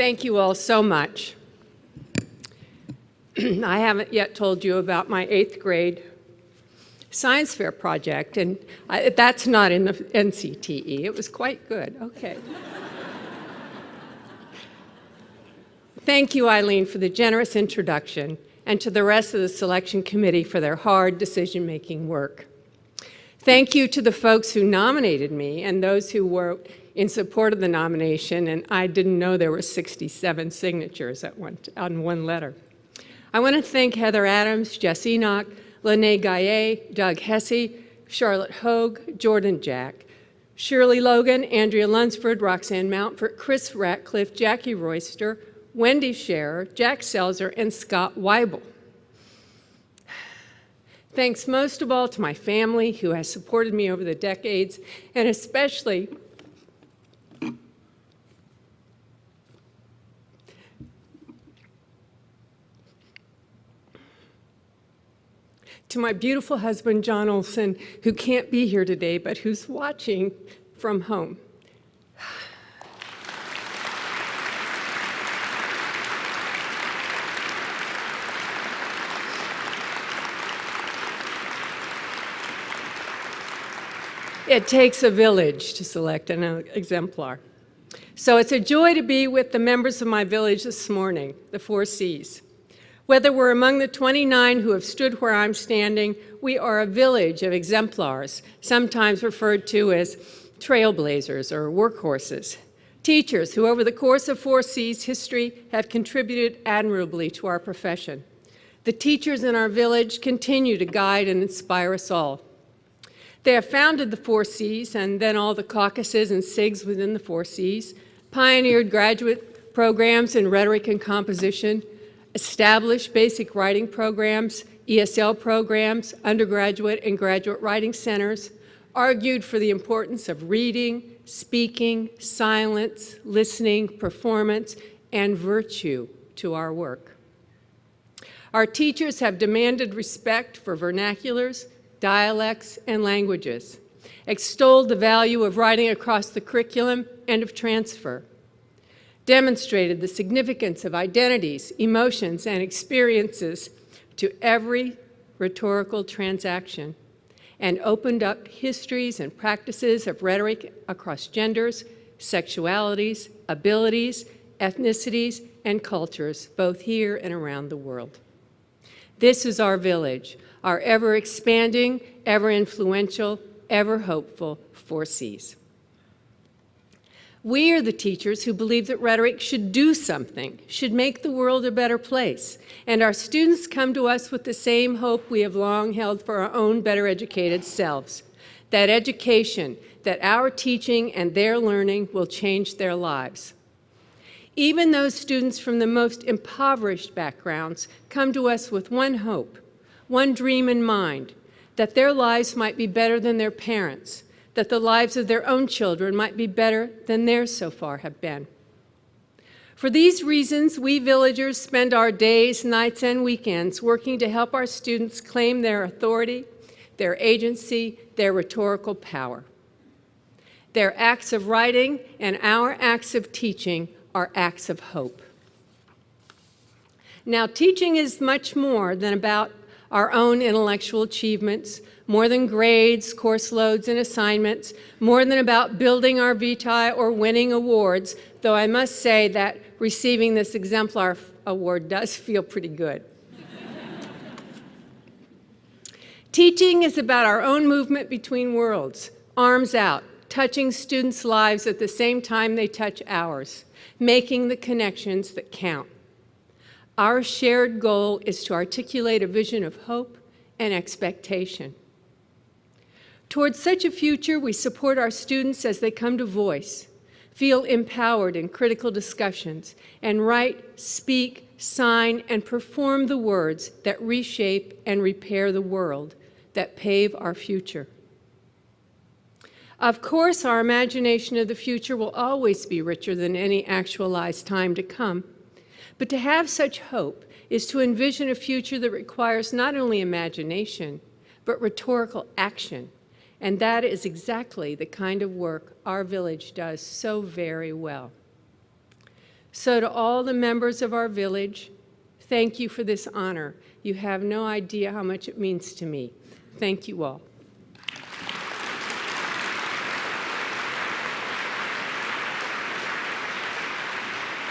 Thank you all so much. I haven't yet told you about my eighth grade science fair project, and I, that's not in the NCTE. It was quite good. Okay. Thank you, Eileen, for the generous introduction, and to the rest of the selection committee for their hard decision-making work. Thank you to the folks who nominated me and those who were in support of the nomination, and I didn't know there were 67 signatures at one, on one letter. I want to thank Heather Adams, Jess Enoch, Lynée Gaillet, Doug Hesse, Charlotte Hogg, Jordynn Jack, Shirley Logan, Andrea Lunsford, Roxanne Mountford, Krista Ratcliffe, Jackie Royster, Wendy Sharer, Jack Selzer, and Scott Wible. Thanks most of all to my family who has supported me over the decades, and especially to my beautiful husband, John Olson, who can't be here today, but who's watching from home. It takes a village to select an uh, exemplar. So it's a joy to be with the members of my village this morning, the Four Cs. Whether we're among the 29 who have stood where I'm standing, we are a village of exemplars, sometimes referred to as trailblazers or workhorses. Teachers who over the course of 4C's history have contributed admirably to our profession. The teachers in our village continue to guide and inspire us all. They have founded the Four Cs and then all the caucuses and SIGs within the Four Cs, pioneered graduate programs in rhetoric and composition, established basic writing programs, ESL programs, undergraduate and graduate writing centers, argued for the importance of reading, speaking, silence, listening, performance, and virtue to our work. Our teachers have demanded respect for vernaculars, dialects, and languages, extolled the value of writing across the curriculum and of transfer, demonstrated the significance of identities, emotions, and experiences to every rhetorical transaction, and opened up histories and practices of rhetoric across genders, sexualities, abilities, ethnicities, and cultures, both here and around the world. This is our village, our ever expanding, ever influential, ever hopeful Four Cs. We are the teachers who believe that rhetoric should do something, should make the world a better place. And our students come to us with the same hope we have long held for our own better educated selves, that education, that our teaching and their learning will change their lives. Even those students from the most impoverished backgrounds come to us with one hope, one dream in mind, that their lives might be better than their parents', that the lives of their own children might be better than theirs so far have been. For these reasons, we villagers spend our days, nights, and weekends working to help our students claim their authority, their agency, their rhetorical power. Their acts of writing and our acts of teaching are acts of hope. Now, teaching is much more than about our own intellectual achievements, more than grades, course loads, and assignments, more than about building our vitae or winning awards, though I must say that receiving this exemplar award does feel pretty good. Teaching is about our own movement between worlds, arms out, touching students' lives at the same time they touch ours, making the connections that count. Our shared goal is to articulate a vision of hope and expectation. Towards such a future, we support our students as they come to voice, feel empowered in critical discussions, and write, speak, sign, and perform the words that reshape and repair the world, that pave our future. Of course, our imagination of the future will always be richer than any actualized time to come. But to have such hope is to envision a future that requires not only imagination, but rhetorical action. And that is exactly the kind of work our village does so very well. So to all the members of our village, thank you for this honor. You have no idea how much it means to me. Thank you all.